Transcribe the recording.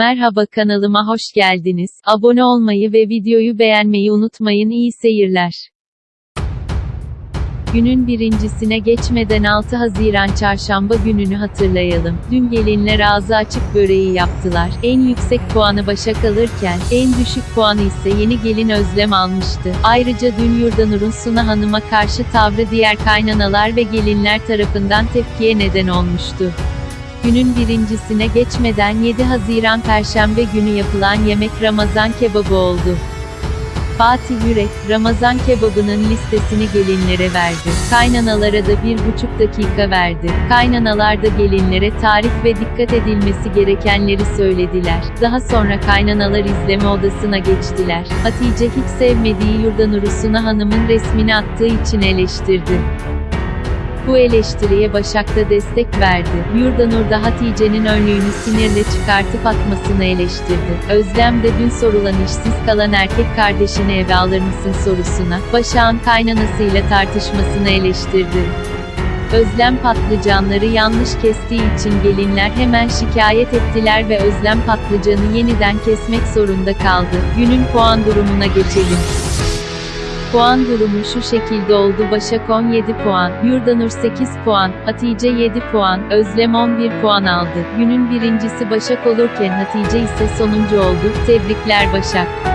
Merhaba kanalıma hoş geldiniz. Abone olmayı ve videoyu beğenmeyi unutmayın. İyi seyirler. Günün birincisine geçmeden 6 Haziran çarşamba gününü hatırlayalım. Dün gelinler ağzı açık böreği yaptılar. En yüksek puanı Başak alırken, en düşük puanı ise yeni gelin Özlem almıştı. Ayrıca dün Yurdanur'un Suna Hanım'a karşı tavrı diğer kaynanalar ve gelinler tarafından tepkiye neden olmuştu. Günün birincisine geçmeden 7 Haziran Perşembe günü yapılan yemek Ramazan kebabı oldu. Fatih Yürek, Ramazan kebabının listesini gelinlere verdi. Kaynanalara da bir buçuk dakika verdi. Kaynanalar da gelinlere tarif ve dikkat edilmesi gerekenleri söylediler. Daha sonra kaynanalar izleme odasına geçtiler. Hatice hiç sevmediği Yurdanur'u Suna Hanım'ın resmini attığı için eleştirdi. Bu eleştiriye Başak da destek verdi. Yurdanur da Hatice'nin önlüğünü sinirle çıkartıp atmasını eleştirdi. Özlem de dün sorulan işsiz kalan erkek kardeşini eve alır mısın sorusuna, Başak'ın kaynanasıyla tartışmasını eleştirdi. Özlem patlıcanları yanlış kestiği için gelinler hemen şikayet ettiler ve Özlem patlıcanı yeniden kesmek zorunda kaldı. Günün puan durumuna geçelim. Puan durumu şu şekilde oldu Başak 17 puan, Yurdanur 8 puan, Hatice 7 puan, Özlem 11 puan aldı. Günün birincisi Başak olurken Hatice ise sonuncu oldu. Tebrikler Başak.